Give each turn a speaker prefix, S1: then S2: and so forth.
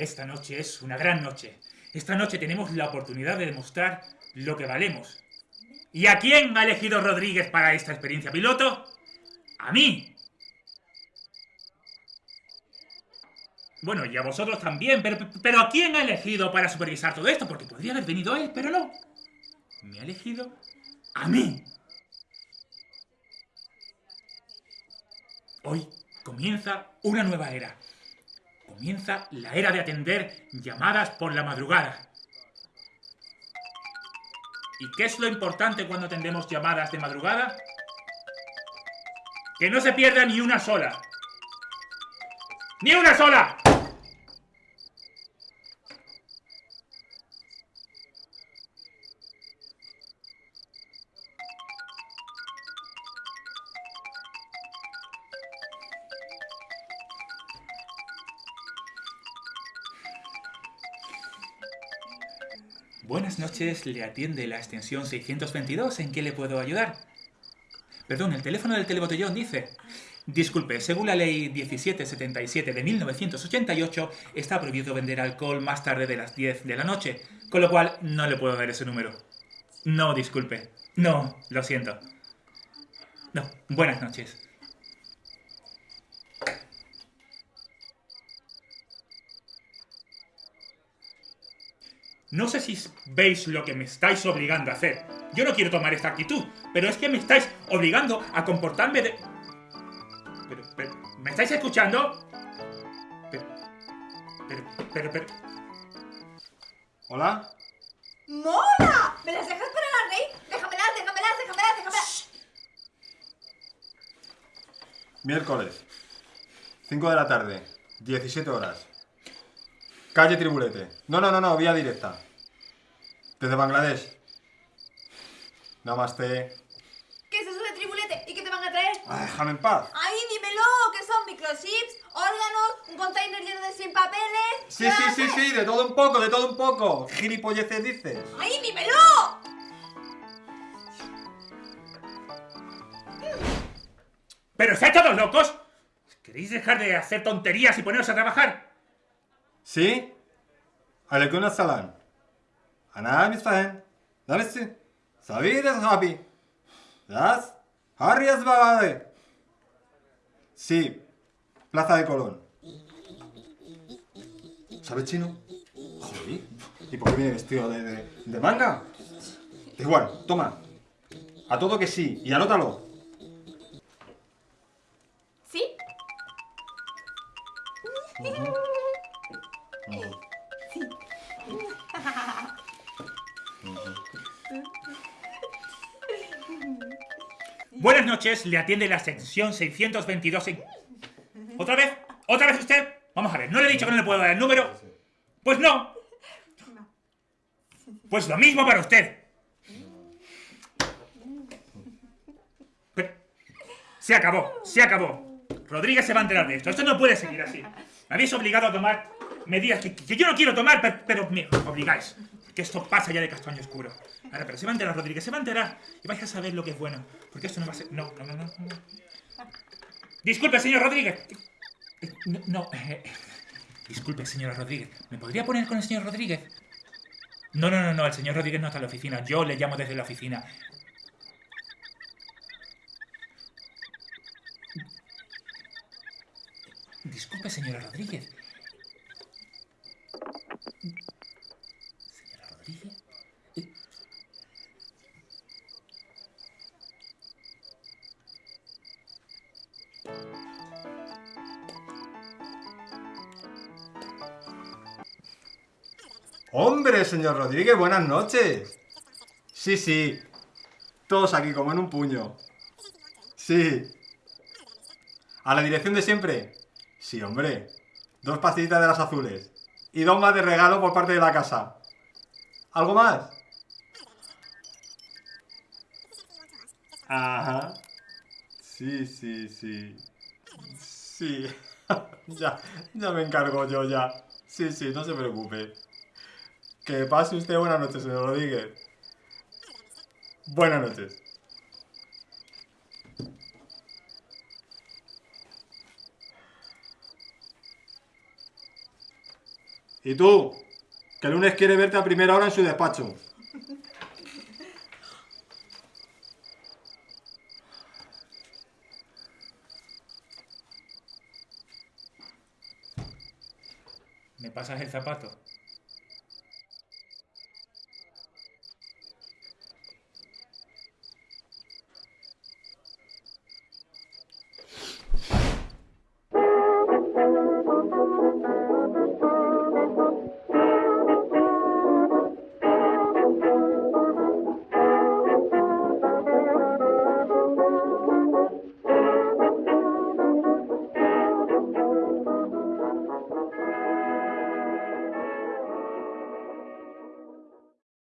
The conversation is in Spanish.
S1: Esta noche es una gran noche. Esta noche tenemos la oportunidad de demostrar lo que valemos. ¿Y a quién ha elegido Rodríguez para esta experiencia piloto? ¡A mí! Bueno, y a vosotros también, pero, pero ¿a quién ha elegido para supervisar todo esto? Porque podría haber venido él, pero no. Me ha elegido a mí. Hoy comienza una nueva era. Comienza la era de atender llamadas por la madrugada. ¿Y qué es lo importante cuando atendemos llamadas de madrugada? Que no se pierda ni una sola. ¡Ni una sola! Buenas noches, le atiende la extensión 622. ¿En qué le puedo ayudar? Perdón, el teléfono del telebotellón dice... Disculpe, según la ley 1777 de 1988, está prohibido vender alcohol más tarde de las 10 de la noche, con lo cual no le puedo dar ese número. No, disculpe. No, lo siento. No, buenas noches. No sé si veis lo que me estáis obligando a hacer. Yo no quiero tomar esta actitud, pero es que me estáis obligando a comportarme de... Pero, ¿me estáis escuchando? Pero, pero, pero, pero...
S2: ¿Hola?
S3: ¡Mola! ¿Me las dejas para la rey? Déjamelas, déjamelas, déjamelas, déjamelas.
S2: Miércoles. 5 de la tarde. 17 horas. Calle Tribulete. No, no, no, no, vía directa. Desde Bangladesh. Namaste.
S3: ¿Qué es eso de tribulete? ¿Y qué te van a traer?
S2: Ay, déjame en paz.
S3: ¡Ay, dímelo! ¿Qué son microchips? ¿Órganos? ¿Un container lleno de sin papeles?
S2: Sí, sí, sí, sí, de todo un poco, de todo un poco. Gilipolleces dices.
S3: ¡Ay, dímelo!
S1: ¿Pero estáis todos locos? ¿Queréis dejar de hacer tonterías y poneros a trabajar?
S2: Şey, aleyküm selam. Ana misahin. Neresin? Savides abi. Das? Har yaz bagay. Sí, Plaza de Colón. ¿Sabes chino? Joder, ¿y por qué viene vestido de, de, de manga? Igual, toma. A todo que sí, y anótalo.
S3: ¿Sí? Uh -huh.
S1: Buenas noches, le atiende la sección 622 en... ¿Otra vez? ¿Otra vez usted? Vamos a ver, ¿no le he dicho que no le puedo dar el número? Pues no. Pues lo mismo para usted. Se acabó, se acabó. Rodríguez se va a enterar de esto. Esto no puede seguir así. Me habéis obligado a tomar medidas que, que yo no quiero tomar, pero, pero me obligáis. Que esto pasa ya de castaño oscuro. Ahora, pero se va a enterar Rodríguez, se va a enterar. Y vais a saber lo que es bueno. Porque esto no va a ser... No, no, no, no. Disculpe, señor Rodríguez. Eh, No, no, eh, disculpe, señora Rodríguez. ¿Me podría poner con el señor Rodríguez? No, no, no, no. El señor Rodríguez no está en la oficina. Yo le llamo desde la oficina. Disculpe, señora Rodríguez. Señora Rodríguez.
S2: Hombre, señor Rodríguez, buenas noches. Sí, sí. Todos aquí como en un puño. Sí. ¿A la dirección de siempre? Sí, hombre. Dos pastillitas de las azules. Y más de regalo por parte de la casa. ¿Algo más? Ajá. Sí, sí, sí. Sí. ya, ya me encargo yo ya. Sí, sí, no se preocupe. Que pase usted buenas noches, señor Rodríguez. Buenas noches. Y tú, que el lunes quiere verte a primera hora en su despacho.
S1: ¿Me pasas el zapato?